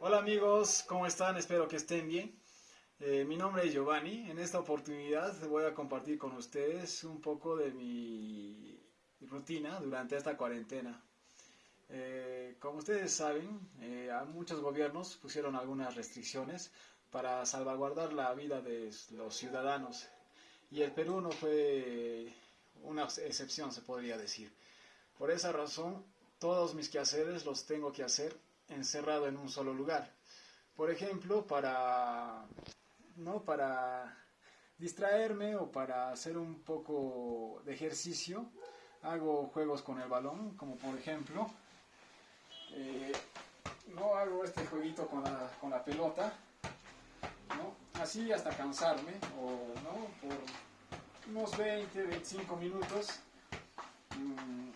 Hola amigos, ¿cómo están? Espero que estén bien. Eh, mi nombre es Giovanni. En esta oportunidad voy a compartir con ustedes un poco de mi rutina durante esta cuarentena. Eh, como ustedes saben, eh, muchos gobiernos pusieron algunas restricciones para salvaguardar la vida de los ciudadanos y el Perú no fue una excepción, se podría decir. Por esa razón, todos mis quehaceres los tengo que hacer encerrado en un solo lugar. Por ejemplo, para, ¿no? para distraerme o para hacer un poco de ejercicio, hago juegos con el balón, como por ejemplo, eh, no hago este jueguito con la, con la pelota, ¿no? así hasta cansarme, o ¿no? por unos 20, 25 minutos mmm,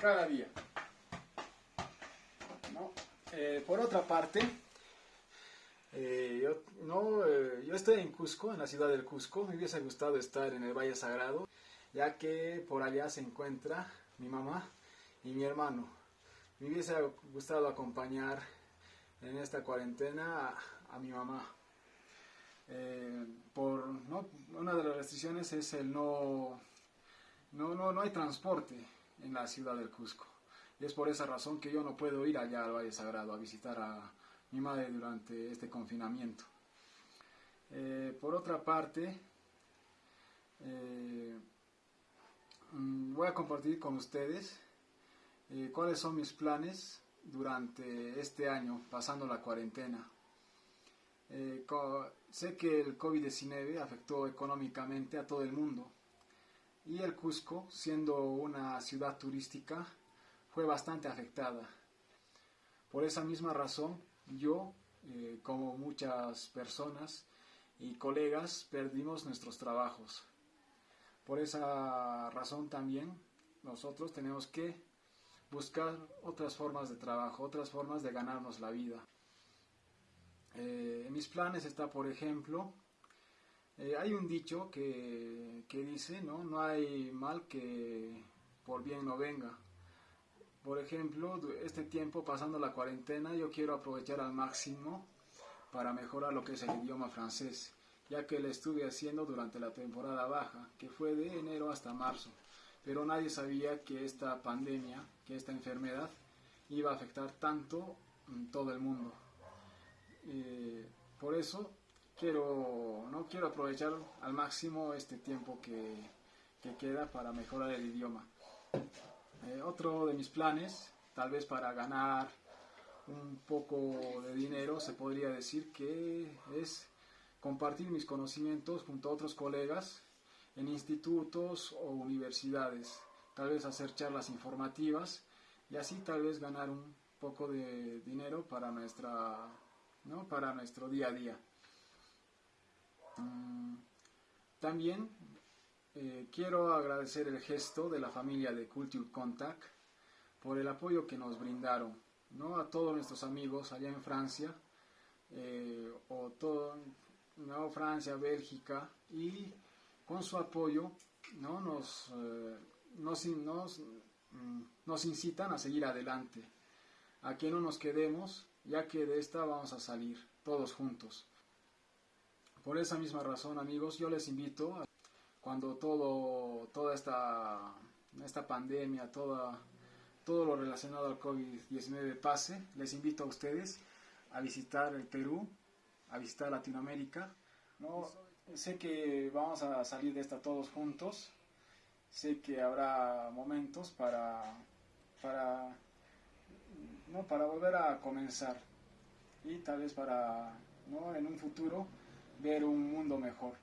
cada día. Eh, por otra parte, eh, yo, no, eh, yo estoy en Cusco, en la ciudad del Cusco. Me hubiese gustado estar en el Valle Sagrado, ya que por allá se encuentra mi mamá y mi hermano. Me hubiese gustado acompañar en esta cuarentena a, mi mamá. por una de las restricciones es el no, no, no, no hay transporte en la ciudad del Cusco. Y es por esa razón que yo no puedo ir allá al Valle Sagrado a visitar a mi madre durante este confinamiento. Eh, por otra parte, eh, mm, voy a compartir con ustedes eh, cuáles son mis planes durante este año, pasando la cuarentena. sé que el COVID-19 afectó económicamente a todo el mundo y el Cusco, siendo una ciudad turística, fue bastante afectada. Por esa misma razón, yo, eh, como muchas personas y colegas, perdimos nuestros trabajos. Por esa razón también nosotros tenemos que buscar otras formas de trabajo, otras formas de ganarnos la vida. Eh, en mis planes está, por ejemplo, eh, hay un dicho que, que dice, ¿no? no hay mal que por bien no venga. Por ejemplo, este tiempo pasando la cuarentena, yo quiero aprovechar al máximo para mejorar lo que es el idioma francés, ya que lo estuve haciendo durante la temporada baja, que fue de enero hasta marzo. Pero nadie sabía que esta pandemia, que esta enfermedad, iba a afectar tanto en todo el mundo. Eh, por eso quiero, no quiero aprovechar al máximo este tiempo que, que queda para mejorar el idioma. Eh, otro de mis planes, tal vez para ganar un poco de dinero, se podría decir que es compartir mis conocimientos junto a otros colegas en institutos o universidades, tal vez hacer charlas informativas y así tal vez ganar un poco de dinero para nuestra ¿no? para nuestro día a día. Mm, también eh, quiero agradecer el gesto de la familia de Culture Contact por el apoyo que nos brindaron, ¿no? a todos nuestros amigos allá en Francia, eh, o todo, ¿no? Francia, Bélgica, y con su apoyo ¿no? nos, eh, nos, nos, mm, nos incitan a seguir adelante, a que no nos quedemos, ya que de esta vamos a salir todos juntos. Por esa misma razón, amigos, yo les invito a cuando todo, toda esta, esta pandemia, toda, todo lo relacionado al COVID-19 pase, les invito a ustedes a visitar el Perú, a visitar Latinoamérica. ¿no? Sé que vamos a salir de esta todos juntos, sé que habrá momentos para, para, ¿no? para volver a comenzar y tal vez para ¿no? en un futuro ver un mundo mejor.